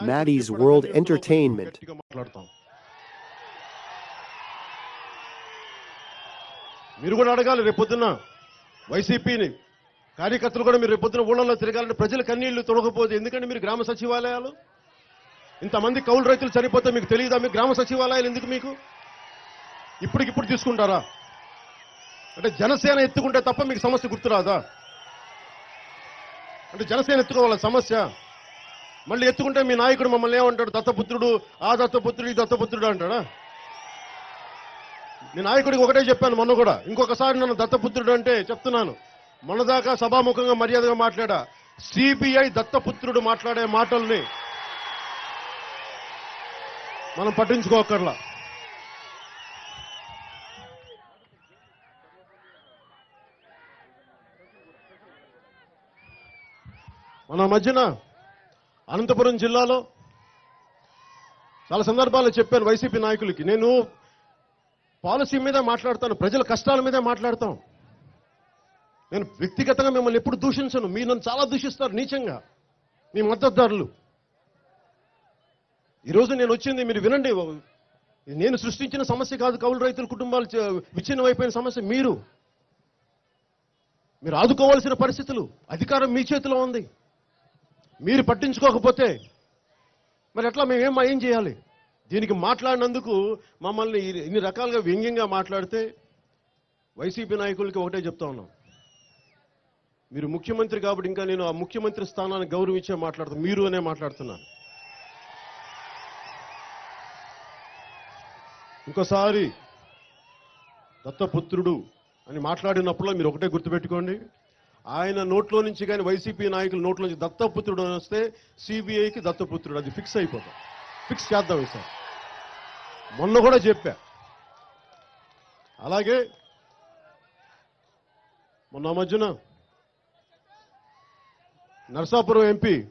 Maddie's World Entertainment. మీరు కూడా అడగాలి రేపొద్దున వైసీపీని. కార్యకర్తలు కూడా మీరు రేపొద్దున ఊళ్ళలో తిరగాలంటే ప్రజల కన్నీళ్ళు తొడగపోతే ఎందుకంటే మీరు గ్రామ సచివాలయాలు? ఇంతమంది కౌలు రైతులు చనిపోతే మీకు తెలియదా? మీకు గ్రామ సచివాలయాలు ఎందుకు మీకు? ఇప్పటికిప్పుడు తీసుకుంటారా? అంటే జనసేన ఎత్తుకుంటే తప్ప మీకు సమస్య గుర్తురాదా? అంటే జనసేన ఎత్తుకోవాల సమస్య? మళ్ళీ ఎత్తుకుంటే మీ నాయకుడు మమ్మల్ని ఏమంటాడు? దత్తపుత్రుడు ఆ దత్తపుత్రుడు ఈ దత్తపుత్రుడు అంటాడా? మీ నాయకుడికి ఒకటే చెప్పాను మొన్న కూడా. ఇంకొకసారి నన్ను దత్తపుత్రుడు అంటే చెప్తున్నాను. మొన్నదాకా సభాముఖంగా మర్యాదగా మాట్లాడా. సిబిఐ దత్తపుత్రుడు మాట్లాడే మాటల్ని మనం పట్టించుకోకర్లా మన మధ్యన అనంతపురం జిల్లాలో చాలా సందర్భాల్లో చెప్పాను వైసీపీ నాయకులకి. నేను పాలసీ మీద మాట్లాడతాను ప్రజల కష్టాల మీదే మాట్లాడతాం. నేను వ్యక్తిగతంగా మిమ్మల్ని ఎప్పుడు దూషించను. మీరు నన్ను చాలా దూషిస్తారు నీచంగా మీ మద్దతుదారులు. ఈరోజు నేను వచ్చింది మీరు వినండి నేను సృష్టించిన సమస్య కాదు కౌలు రైతుల కుటుంబాలు విచ్ఛిన్నమైపోయిన సమస్య మీరు. మీరు ఆదుకోవాల్సిన పరిస్థితులు అధికారం మీ చేతిలో ఉంది. మీరు పట్టించుకోకపోతే మరి ఎట్లా మేము ఏం ఏం చేయాలి? దీనికి మాట్లాడినందుకు మమ్మల్ని ఇన్ని రకాలుగా వ్యంగ్యంగా మాట్లాడితే వైసీపీ నాయకులకి ఒకటే చెప్తా ఉన్నాం. మీరు ముఖ్యమంత్రి కాబట్టి ఇంకా నేను ఆ ముఖ్యమంత్రి స్థానాన్ని గౌరవించే మాట్లాడుతాను మీరు అనే మాట్లాడుతున్నాను ఇంకోసారి దత్తపుత్రుడు అని మాట్లాడినప్పుడు మీరు ఒకటే గుర్తుపెట్టుకోండి. ఆయన నోట్లో నుంచి కానీ వైసీపీ నాయకుల నోట్లో నుంచి దత్తపుత్రుడు అని వస్తే సిబిఐకి దత్తపుత్రుడు. అది ఫిక్స్ అయిపోతాం. ఫిక్స్ చేద్దాం ఈసారి. మొన్న కూడా చెప్పా. అలాగే మొన్న మధ్యన నర్సాపురం ఎంపీ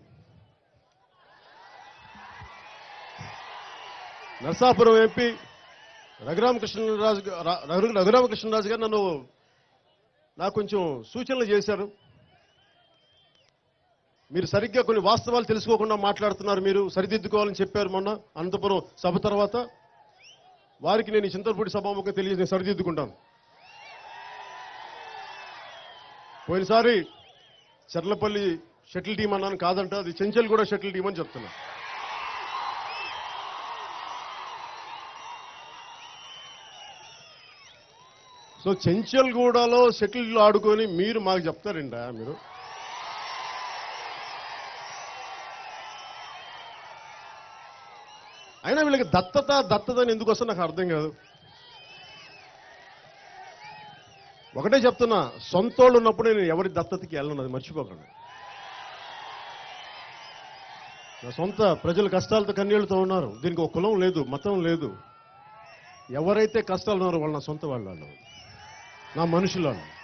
నర్సాపురం ఎంపీ రఘురామకృష్ణరాజు రఘు- రఘురామకృష్ణరాజు గారు నన్ను నాకు కొంచెం సూచనలు చేశారు. మీరు సరిగ్గా కొన్ని వాస్తవాలు తెలుసుకోకుండా మాట్లాడుతున్నారు. మీరు సరిదిద్దుకోవాలని చెప్పారు మొన్న అనంతపురం సభ తర్వాత. వారికి నేను చింతలపూడి సభాముఖం తెలియజేసి నేను సరిదిద్దుకుంటాను. పోయినసారి చర్లపల్లి షటిల్ టీం అన్నాను కాదంట. అది చెంచల్ కూడా షటిల్ టీం అని చెప్తున్నా. సో చెంచల్గూడలో సెటిల్ ఆడుకొని మీరు మాకు చెప్తారండి మీరు. అయినా వీళ్ళకి దత్తత దత్తత అని ఎందుకు వస్తుందో నాకు అర్థం కాదు. ఒకటే చెప్తున్నా సొంతోళ్ళు ఉన్నప్పుడు నేను ఎవరి దత్తతకి వెళ్ళను అది మర్చిపోకండి. నా సొంత ప్రజలు కష్టాలతో కన్నీళ్ళతో ఉన్నారు. దీనికి ఒక కులం లేదు మతం లేదు. ఎవరైతే కష్టాలు ఉన్నారో వాళ్ళు నా సొంత వాళ్ళు వాళ్ళు. నా మనుషులు వాళ్ళు